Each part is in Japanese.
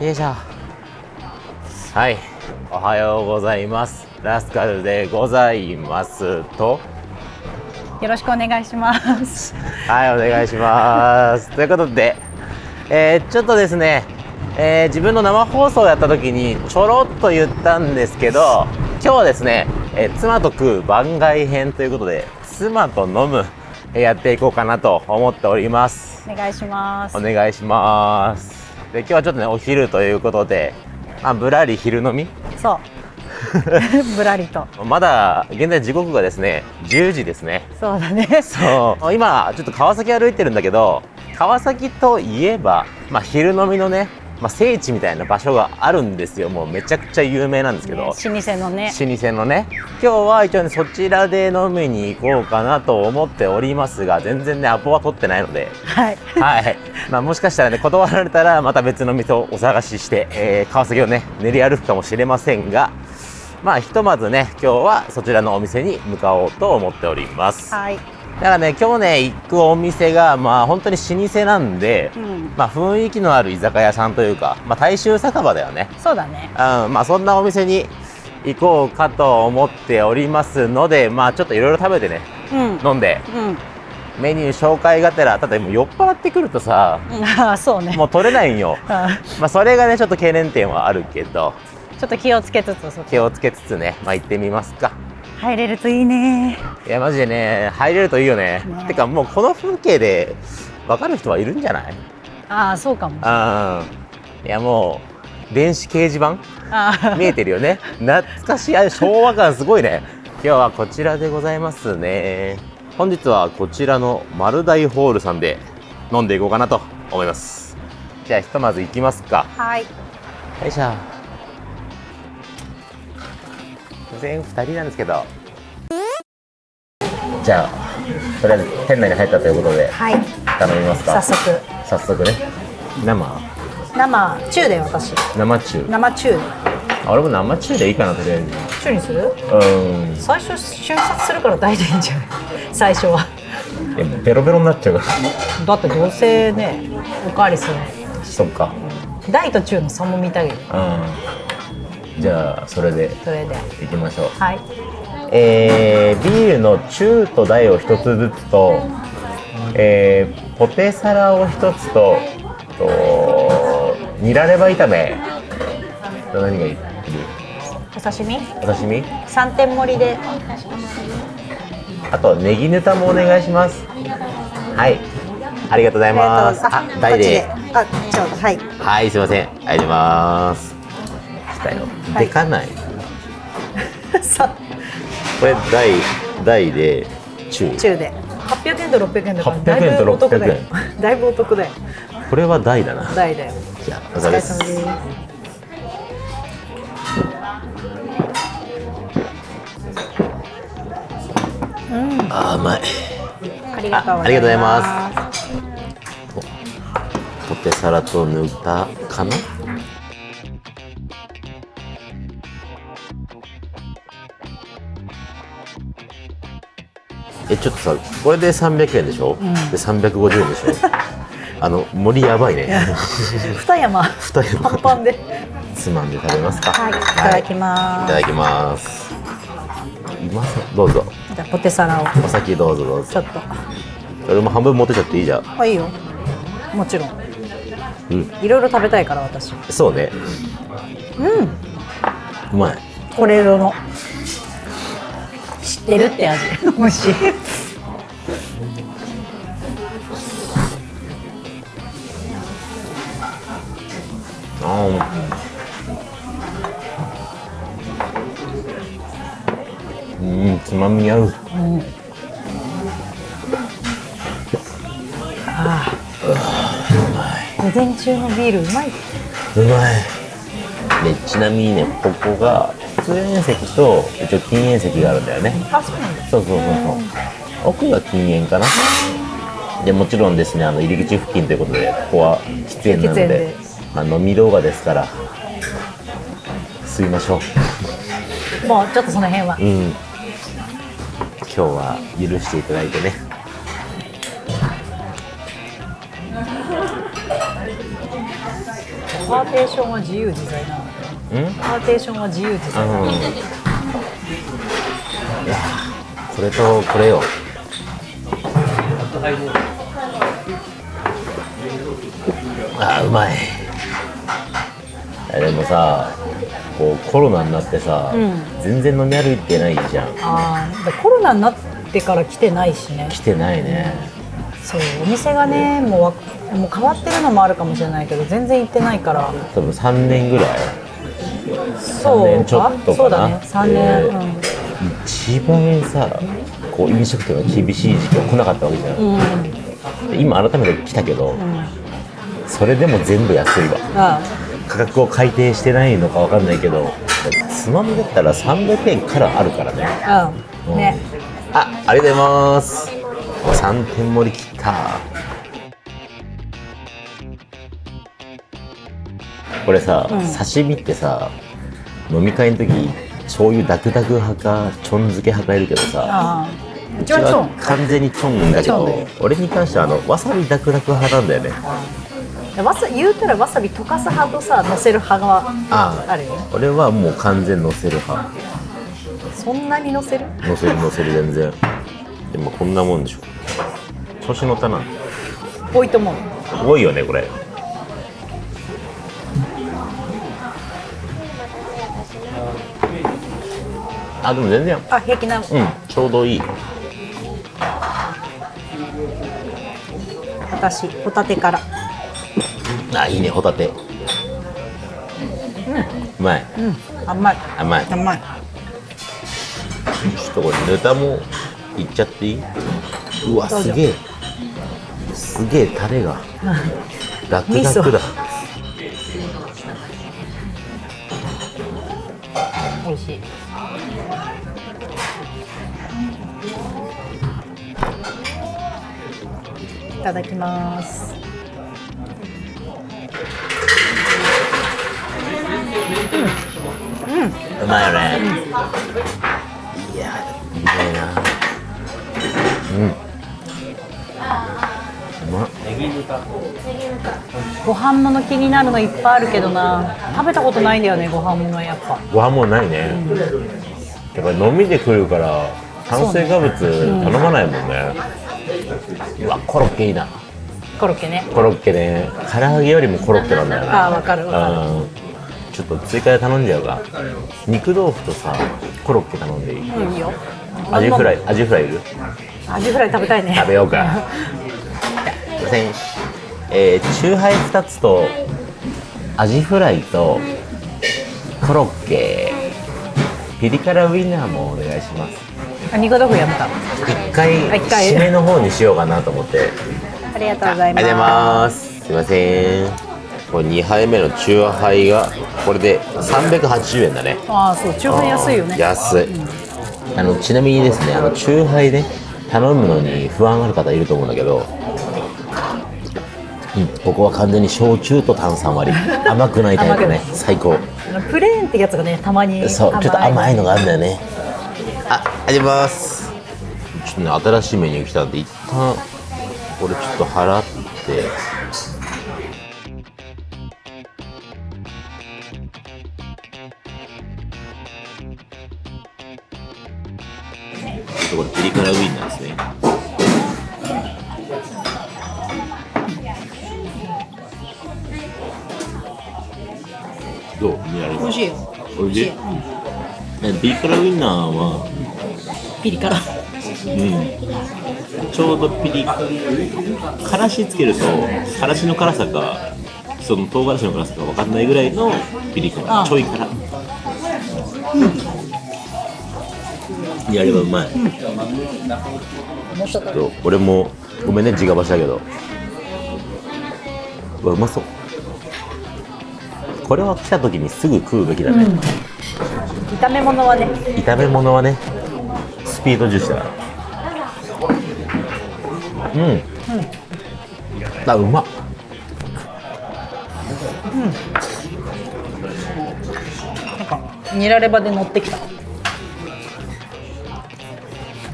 よいしょ。はい。おはようございます。ラスカルでございます。と。よろしくお願いします。はいお願いします。ということで、えーちょっとですね、えー自分の生放送をやった時にちょろっと言ったんですけど今日はですね、えー妻と食う番外編ということで妻と飲むえーやっていこうかなと思っております。お願いします。お。願いしますで今日はちょっとねお昼ということで、まあ、ぶらり昼飲み？そう。ぶらりと。まだ現在時刻がですね10時ですねそうだね。そう今ちょっと川崎歩いてるんだけど川崎といえば、まあ、昼飲みのね、まあ、聖地みたいな場所があるんですよ。もうめちゃくちゃ有名なんですけど、ね老舗のね。老舗のね。今日は一応ねそちらで飲みに行こうかなと思っておりますが全然ねアポは取ってないので。はい。はい、まあ、もしかしたらね断られたらまた別の店をお探しして、えー川崎をね練り歩くかもしれませんが。まあひとまずね今日はそちらのお店に向かおうと思っております。はい。だからね今日ね行くお店がまあ本当に老舗なんで、うん。まあ雰囲気のある居酒屋さんというか、まあ、大衆酒場だよねそうだね。うん、まあそんなお店に行こうかと思っておりますのでまあちょっといろいろ食べてねうん。飲んでうん。メニュー紹介がてらただもう酔っ払ってくるとさうんああ、そうね。もう取れないんよあ まあそれがねちょっと懸念点はあるけどちょっと気をつけつつ、気をつけつつねまあ行ってみますか入れるといいね。いやマジでね入れるといいよね。ねてかもうこの風景で分かる人はいるんじゃない？ああ、そうかも。あい。やもう電子掲示板？見えてるよね。懐かしい。あ昭和感すごいね。今日はこちらでございますね。本日はこちらの丸大ホールさんで飲んでいこうかなと思います。じゃあひとまず行きますか。はい。よいしょ全2人なんですけど。じゃあとりあえず店内に入ったということではい。頼みますか？早速。早速ね。生？生中で私。生中？生中俺も生中でいいかなとりあえず。中にする？うん。最初瞬殺するから大でいいんじゃない？最初は。えベロベロになっちゃうかだってどうせね、おかわりする。らそっか。大と中の差も見たいよ。うんじゃあそれでそれで。いきましょう。はい。えー、ビールの中と大を一つずつと、えー、ポテサラを一つととニラレバ炒め。と何がいい？お刺身？お刺身？三点盛りで。あとネギヌタもお願いします。はい。ありがとうございます。あ大で。あ、ちょうど、はい。はいすいません。ありがとうございます来たよ、はいでかない さ、これ大大で中中で。800円と600円だから。800円とだいぶお得だよ600。だいぶお得だよ。これは大だな大だよ。じゃあおお疲れ様ですす。うん、あー甘いありがとうございます。ポテサラとぬたかな？えちょっとさこれで300円でしょ、んで350円でしょ？あの森やばいね二山。二山パンパンで。つまんで食べますかはい、いただきいます。ただきますうまそうどうぞじゃあポテサラをお先どうぞどうぞちょっと。俺も半分持ってちゃっていいじゃんあ、いいよ。もちろん。うんいろいろ食べたいから私。そうねうん。うまいこれ色の。知ってるって味。美味しい。あーうんつまみ合ううん。ああ。午前中のビールうまい。うまいでちなみにねここが通園席と一応禁煙席があるんだよね。あ、そうなんだ。そうそうそうそう。奥が禁煙かな。でもちろんですねあの入り口付近ということでここは喫煙なのであ、飲み動画ですから吸いましょう。もうちょっとその辺は。うん。今日は許していただいてね。パーテーションは自由自在なの。うんパーテーションは自由自在うんいやこれとこれよ。あーうまい。でもさこうコロナになってさ、うん全然飲み歩いてないじゃん。ああコロナになってから来てないしね。来てないね、そうお店がねもうわもう変わってるのもあるかもしれないけど全然行ってないから。多分3年ぐらいそう年ちょっとかな。そうだね。3年、えうん。一番さこう飲食店が厳しい時期は来なかったわけじゃん、うん。で今改めて来たけど、うん。それでも全部安いわ。あ価格を改定してないのかわかんないけどつまみだったら300円からあるからね。あうん。ね。あありがとうございます。3点盛り切った。これさ、うん。刺身ってさ飲み会の時醤油ダクダク派かちょん漬け派かいるけどさうちは完全にチョンだけど俺に関してはあのわさびダクダク派なんだよね。わさ言うたらわさび溶かす派とさ乗せる派がああるよね。俺はもう完全乗せる派。そんなに乗せる？乗せる乗せる全然。でもこんなもんでしょ。調子乗ったな。多いと思う。多いよねこれあでも全然。あ平気なうんちょうどいい。私ホタテから。あいいねホタテ。うまい。うん甘い。甘い。甘い。ちょっとこれネタもいっちゃっていい？うわすげえ。すげえタレが。ダクダクだただきます。うまいよね、いやうまいなうんうまっご飯物気になるのいっぱいあるけどな。食べたことないんだよねご飯物やっぱ。ご飯もないね、やっぱり飲みで来るから炭水化物頼まないもんねうわコロッケいいな。コロッケね。コロッケね。唐揚げよりもコロッケなんだよねあーわかるわかる。うん。ちょっと追加で頼んじゃうか。肉豆腐とさコロッケ頼んでいい？うんいいよ。アジフライアジフライいる？アジフライ食べたいね。食べようか。すいませんえー、チューハイ2つとアジフライとコロッケ。ピリ辛ウインナーもお願いしますやめた。一回締めの方にしようかなと思って。ありがとうございます。す。すいません。これ2杯目のチューハイがこれで380円だね。ああそう中華安いよね。安い。あのちなみにですねあのチューハイね頼むのに不安ある方いると思うんだけど、うん、ここは完全に焼酎と炭酸割り。甘くないタイプね。最高。プレーンってやつがねたまにそうちょっと甘いのががあるんだよねああります。ちょっとね新しいメニュー来たんで一旦これちょっと払って。ちょっとこれピリ辛ウインナーですね。どう？見られる？美味しいよ。おい？しいねピリ辛ウインナーは、ピリ辛。うん、ちょうどピリからしつけるとからしの辛さかその唐辛子の辛さか分かんないぐらいのピリ辛。あちょい辛。やればうまい、もうちょっとと俺もごめんね自家箸だけど。うわうまそう。これは来た時にすぐ食うべきだね、炒め物はね。炒め物はねスピード重視だからうん、あうまっ。なんかニラレバで乗ってきた。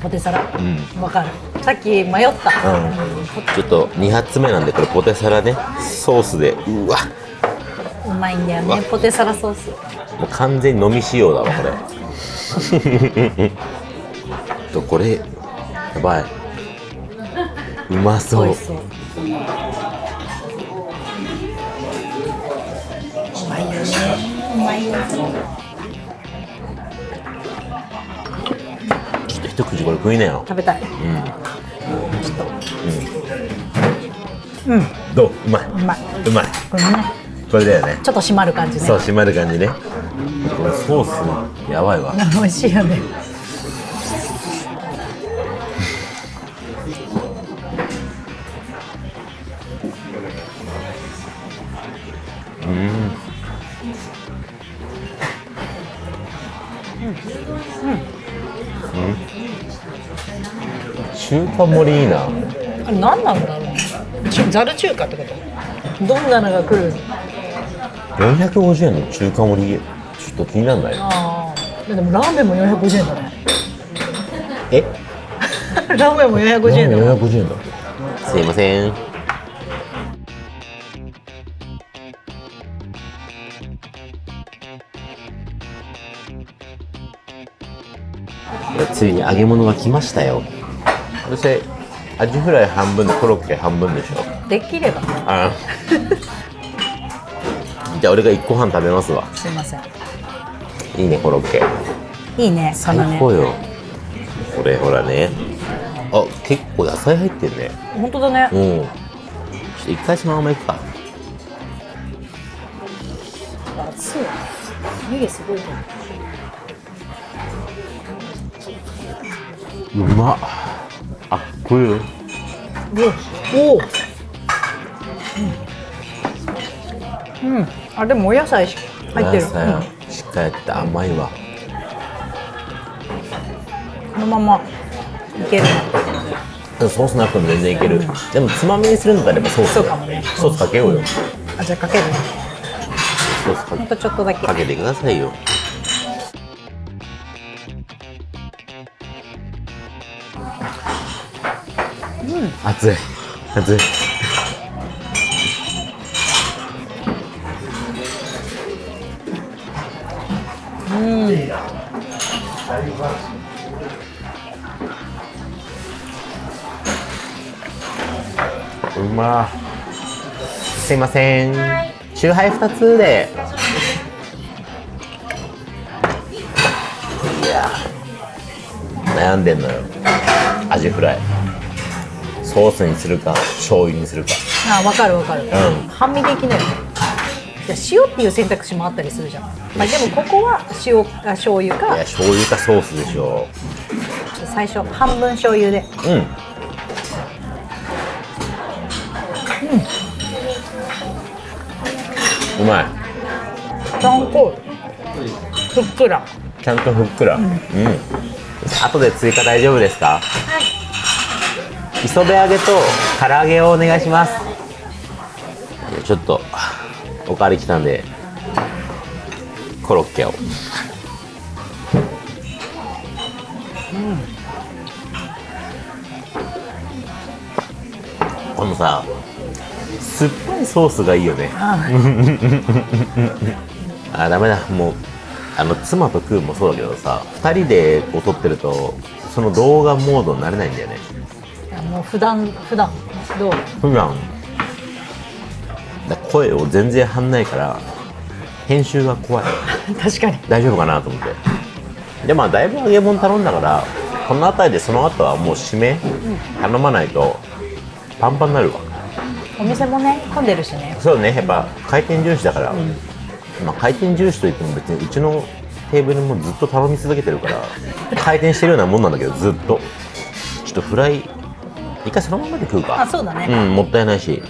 ポテサラ。うん。わかる。さっき迷った。うん。ちょっと2発目なんでこれポテサラね。ソースでうわうまいんだよね。ポテサラソース。もう完全に飲み仕様だわこれ。とこれやばい。うまそう。そううまいよね。うまいよね。ちょっと一口これ食いなよ。食べたい。うん。ちょっと。うん。どう？うまい。うまい。うまい。これねこれだよね。ちょっと締まる感じね。そう締まる感じね。これソースやばいわ。美味しいよね。中華盛りいいな。あれ何なんだろうちざる中華ってこと？どんなのが来る？450円の中華盛りちょっと気にならないああでもラーメンも450円だね。え？ラーメンも450円だね450円だ。すいません。ついに揚げ物が来ましたよ。そしてアジフライ半分でコロッケ半分でしょ。できれば。あ じゃあ俺が1個半食べますわ。すいません。いいねコロッケ。いいねそ最のね。高よ。これほらね。あ結構野菜入ってるね。本当だね。うん。ちょっと一回そのままいくか。熱い。湯気すごいじゃん。うまっ。あこれよ。おおうん、うん、あでもお野菜し入ってる、野菜しっかりやって甘いわ。うん、このままいける。ねソースなくても全然いける、でもつまみにするんだったらソース。そうかもね。ソースかけようよ、あじゃあかける。ねソースかほんとちょっとだけ。かけてくださいよ。熱い。熱いうますいません。チューハイ2つで。いや悩んでんのよ。アジフライ。ソースにするか醤油にするか。あわかるわかる、ん。半身できないよねいや塩っていう選択肢もあったりするじゃん、まあ、でもここは塩か醤油いかや醤油かソースでしょ。最初半分醤油で。うん。うまい。ちゃんとふっくら。ちゃんとふっくら。うん、後で追加大丈夫ですか？磯辺揚げと唐揚げをお願いします。ちょっとおかわり来たんでコロッケを。このさ酸っぱいソースがいいよね。ああダメだ。もうあの妻と食うもそうだけどさ2人でこう撮ってるとその動画モードになれないんだよね。いやもう普段普段どう？普段。だ声を全然張んないから編集が怖い。確かに。大丈夫かなと思って。でまあだいぶ揚げ物頼んだからこの辺りでその後はもう締め頼まないとパンパンになるわ。お店もね混んでるしね。そうねやっぱ回転重視だから、まあ、回転重視といっても別にうちのテーブルもずっと頼み続けてるから回転してるようなもんなんだけどずっと。ちょっとフライ一回そのままで食うか。あそうだね、うんもったいないし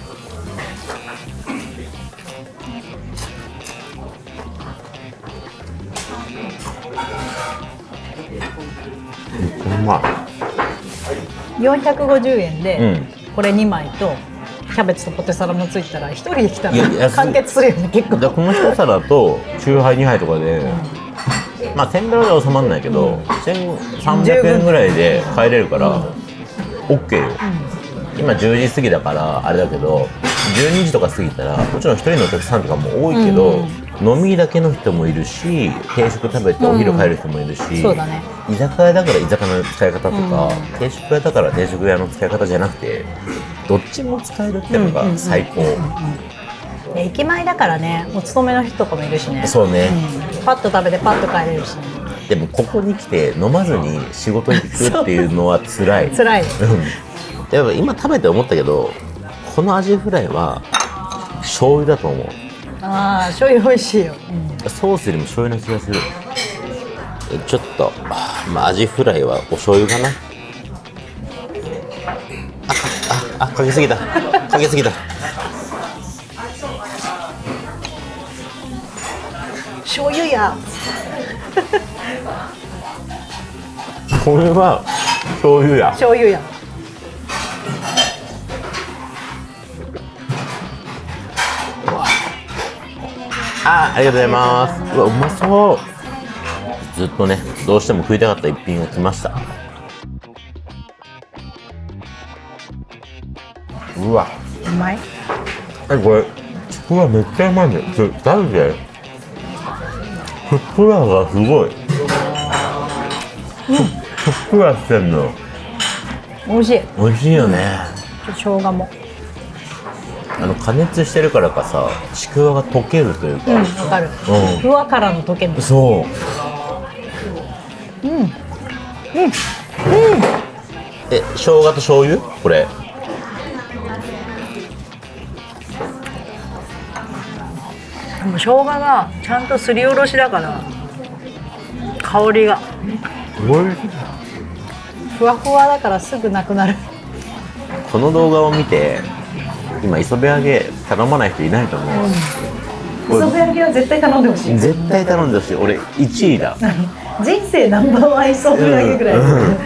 450円で、うん。これ2枚とキャベツとポテサラもついたら1人で来たら完結するよね結構。この一皿とチューハイ2杯とかで、まあ1000ドルでは収まらないけど、1300円ぐらいで帰れるから、OK よ、今10時過ぎだからあれだけど12時とか過ぎたらもちろん一人のお客さんとかも多いけど、飲みだけの人もいるし定食食べてお昼帰る人もいるし、そうだね。居酒屋だから居酒屋の使い方とか、うん定食屋だから定食屋の使い方じゃなくてどっちも使えるっていうのが最高、で駅前だからねお勤めの人とかもいるしね。そうね、うん。パッと食べてパッと帰れるし、でもここに来て飲まずに仕事行くっていうのは 辛い。辛い。うん。やっぱ今食べて思ったけどこのアジフライは醤油だと思うああ醤油美味しいよ、ソースよりも醤油な気がする。えちょっとあまあアジフライはお醤油かな。あああかけすぎた。かけすぎた。醤油や。これは醤油や。醤油やあありがとうございます。うわうまそう。ずっとねどうしても食いたかった一品が来ました。うわ。うまい？えこれちくわめっちゃうまいね。ちょ食べて。ふっくらがすごい。ふふっくらしてんの。美味しい。美味しいよね。生姜もあの加熱してるからかさちくわが溶けるというか、うんわかる。うん。ふわからの溶けるそう。うん。うん。え生姜と醤油？これ。でも生姜がちゃんとすりおろしだから香りが。おいしい。ふわふわだからすぐなくなる。この動画を見て今磯辺揚げ頼まない人いないと思う、磯辺揚げは絶対頼んでほしい。絶対頼んでほしい。俺1位だ。人生ナンバーワン磯辺揚げぐらい、うん。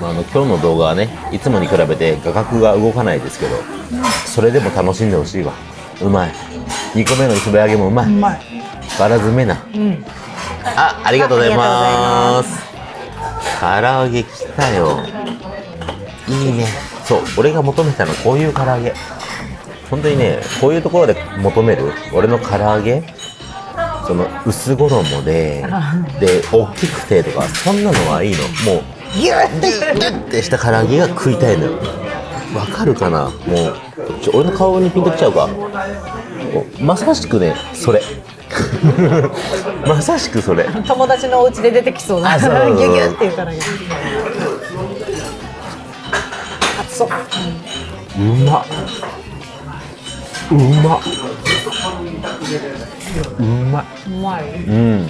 まあ、あの今日の動画はねいつもに比べて画角が動かないですけどそれでも楽しんでほしいわ。うまい。2個目の磯辺揚げもうまい。うまい。バラ詰めな。うん。あありがとうございあます。唐揚げ来たよ。いいねそう俺が求めたのこういう唐揚げ。本当にねこういうところで求める俺の唐揚げその薄衣で で大きくてとかそんなのはいいの。もうギュッギュッギュッてした唐揚げが食いたいのよ。わかるかな？もうちょ俺の顔にピンときちゃうか。まさしくねそれ。まさしくそれ。友達のお家で出てきそうなギュギュっていうから熱そう。うまっ。うまっ。うまいうまい。うん。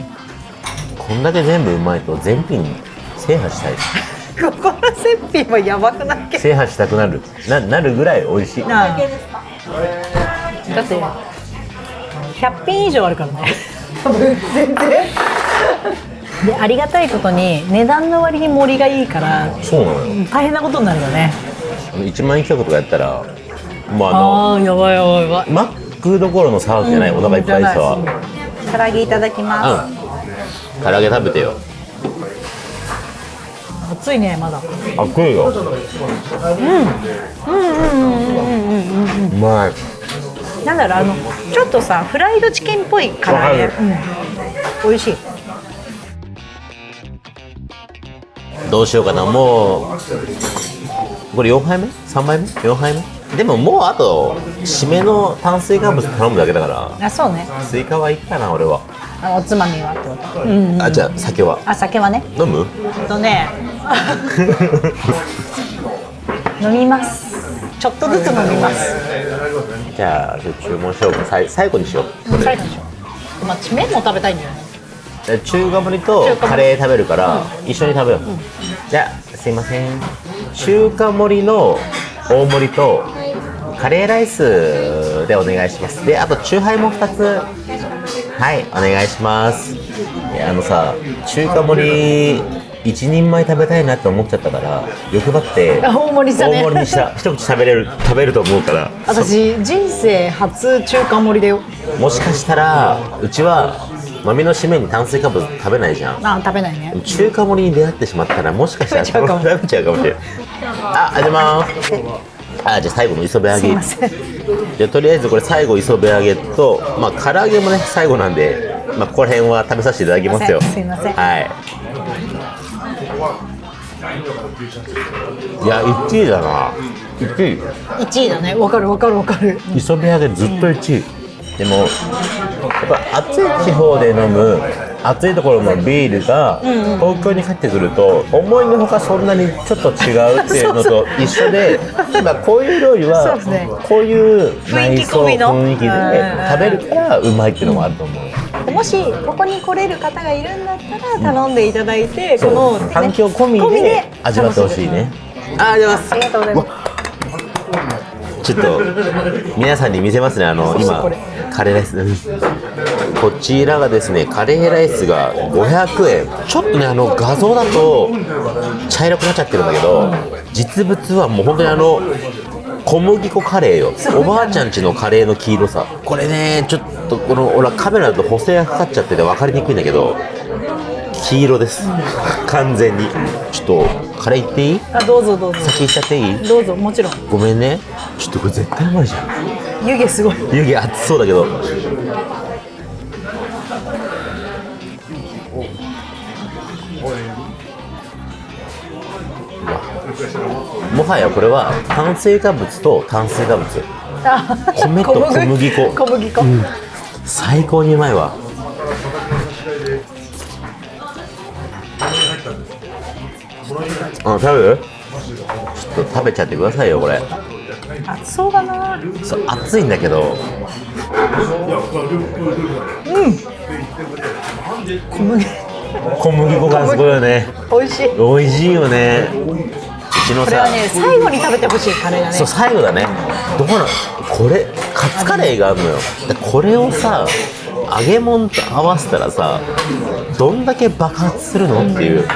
こんだけ全部うまいと全品制覇したい。ここの絶品はやばくない？けど制覇したくなる。ななるぐらい美味しい。なあ。だって100品以上あるからね。全 然でありがたいことに値段の割に盛りがいいからそうなのよ。大変なことになるよね1万円企画とかやったらもうあのああやばいやばいやばい。マックどころの騒ぎじゃない、お腹いっぱいさは唐揚げいただきまうん。唐揚げ食べてよ。す熱いねまだ。あ食うようまい。なんだろうあのちょっとさフライドチキンっぽい唐揚げ、うん、美味しい。どうしようかな。もうこれ4杯目？3杯目？4杯目？でももうあと締めの炭水化物頼むだけだから。あそうね。スイカはいいかな俺は、あおつまみはってこと。うん、うん、あじゃあ酒は？あ酒はね。飲む？えっとね。飲みます。ちょっとずつ飲みます。じゃあ注文しよう。かさい最後にしよう。最後にしよう。まあ麺も食べたいんだよね。で中華盛りとカレー食べるから一緒に食べよう、じゃあすいません中華盛りの大盛りとカレーライスでお願いします。であとチューハイも2つ。はいお願いします。あのさ中華盛り一人前食べたいなって思っちゃったから欲張ってあ大盛りしたね。大盛りにした。一口食べれる食べると思うから。私人生初中華盛りだよ。もしかしたらうちは飲みの締めに炭水化物食べないじゃん。あ食べないね。中華盛りに出会ってしまったらもしかしたら 食べちゃうかもしれない。あ、ありがとうございますあじゃあ最後の磯辺揚げ。すいません。じゃあとりあえずこれ最後磯辺揚げとまあ唐揚げもね最後なんでまあここら辺は食べさせていただきますよ。すいません。はい。いや1位だな。1位。1位だね。わかるわかるわかる。磯辺揚げずっと1位、でもやっぱ暑い地方で飲む暑いところのビールが東京に帰ってくると思いのほかそんなにちょっと違うっていうのと一緒でまあこういう料理はこういう内装雰囲気でうん。食べるからうまいっていうのもあると思う、もしここに来れる方がいるんだったら頼んでいただいて、この、ね環境込みで味わってほしいね。ありがとうございますありがとうございますちょっと皆さんに見せますね。あの今カレーライス。うん。こちらがですねカレーライスが500円。ちょっとねあの画像だと茶色くなっちゃってるんだけど実物はもう本当にあの小麦粉カレーよ。おばあちゃんちのカレーの黄色さ。これねちょっとこの俺はカメラだと補正がかかっちゃってて分かりにくいんだけど黄色です。完全に。ちょっとカレーいっていい？あどうぞどうぞ。先いっちゃっていい？どうぞもちろん。ごめんね。ちょっとこれ絶対うまいじゃん。湯気すごい。湯気熱そうだけど。もはやこれは炭水化物と炭水化物。あ米と小麦。粉。小麦粉、最高にうまいわあ食べる？ちょっと食べちゃってくださいよこれ。熱そうだな。そう熱いんだけど。小麦。小麦粉がすごいよね。美味しい。美味しいよね。うちのさ、これはね最後に食べてほしいカレーだね。そう最後だね。どうなの？これカツカレーがあるのよ。でこれをさ揚げ物と合わせたらさどんだけ爆発するのっていう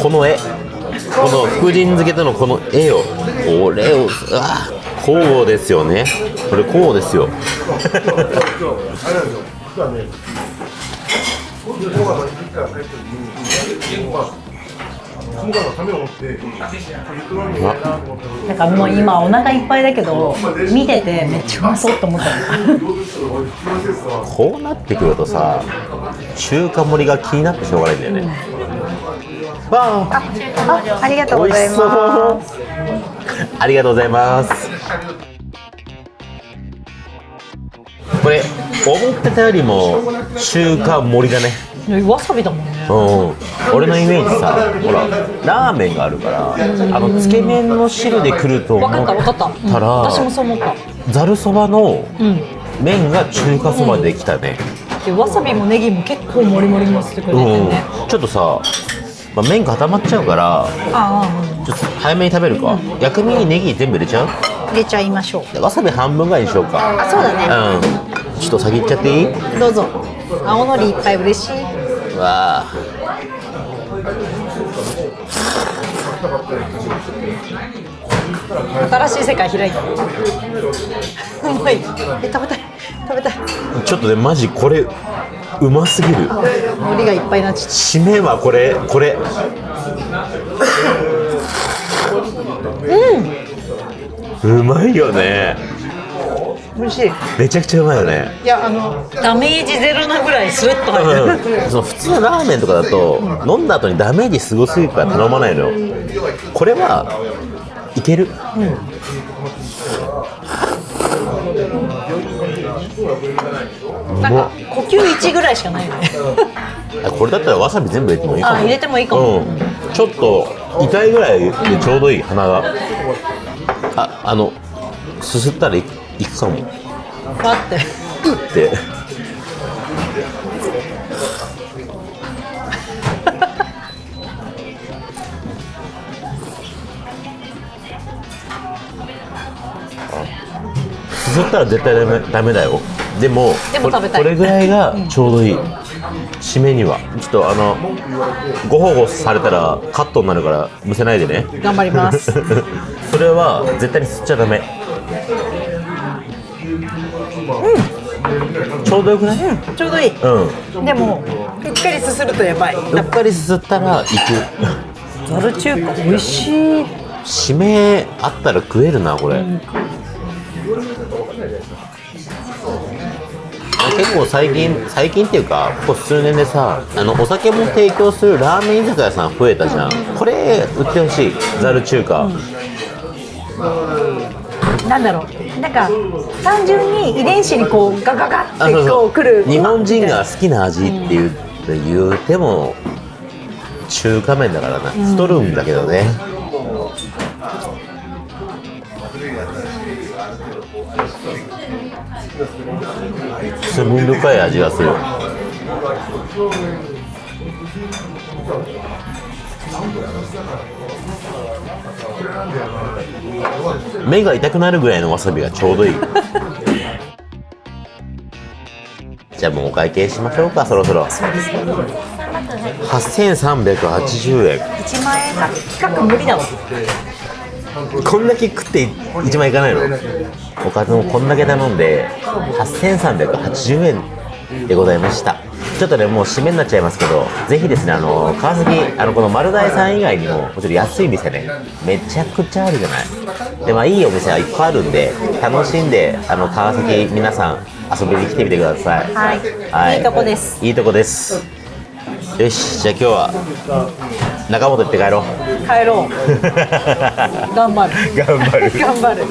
この絵この福神漬けとのこの絵をこれをあこうですよね。これこうですよ。なんかもう今お腹いっぱいだけど見ててめっちゃうまそうと思ったこうなってくるとさ中華盛りが気になってしょうがないんだよね、わああありがとう。ございますありがとうございます。これ思ってたよりも中華盛りだね。わさびだもんね。うん。俺のイメージさほらラーメンがあるからあのつけ麺の汁で来ると思分かった分かった、うん私もそう思った。ざるそばのうん麺が中華そばできたね。でわさびもネギも結構もりもりにのせてくれてうん。ね、ちょっとさ、まあ、麺固まっちゃうからちょっと早めに食べるか、薬味にネギ全部入れちゃう？入れちゃいましょう。でわさび半分ぐらいにしようか。あそうだね。うん。ちょっと先行っちゃっていい？どうぞ。青のりいっぱい嬉しい。わあ。新しい世界開いた。うまい。え食べたい。食べたい。ちょっとねマジこれうますぎる。海苔がいっぱいになっちゃっ締めはこれこれ。うんうまいよね。た美味しい。めちゃくちゃうまいよね。いやあのダメージゼロなぐらいスルッと入る、うん、その普通のラーメンとかだと飲んだ後にダメージすごすぎるから頼まないのよ。これはいける、なんか呼吸1ぐらいしかないよね。あこれだったらわさび全部入れてもいいかも。あ入れてもいいかも、うん、ちょっと痛いぐらいでちょうどいい鼻が。ああのすすったらいいくかも。待って。ってすすったら絶対ダメダメだよ。でもこれぐらいがちょうどいい、締めには。ちょっとあのご保護されたらカットになるからむせないでね。頑張ります。それは絶対に吸っちゃダメ。ちょうどよくない？ちょうどいい。うん。でもうっかりすするとやばい。うっかりすすったら行く。ザル中華美味しい。締めあったら食えるなこれ、結構最近最近っていうかここ数年でさあのお酒も提供するラーメン居酒屋さん増えたじゃん。これ売ってほしい。ザル中華、なんだろう。なんか単純に遺伝子にこうガガガってこうくる。日本人が好きな味って言う,、言うても中華麺だからな。太るんだけどね、罪深い。味がする目が痛くなるぐらいのわさびがちょうどいい。じゃあもうお会計しましょうかそろそろ。8380円。1万円か。企画無理だわこんだけ食って1万いかないの？おかずもこんだけ頼んで8380円でございました。ちょっとねもう締めになっちゃいますけどぜひですねあの川崎あのこの丸大さん以外にももちろん安い店ねめちゃくちゃあるじゃない。でまあいいお店はいっぱいあるんで楽しんであの川崎皆さん遊びに来てみてください。はい。いいとこです。いいとこです。よしじゃあ今日は中本行って帰ろう。帰ろう。頑張る。頑張る。頑張る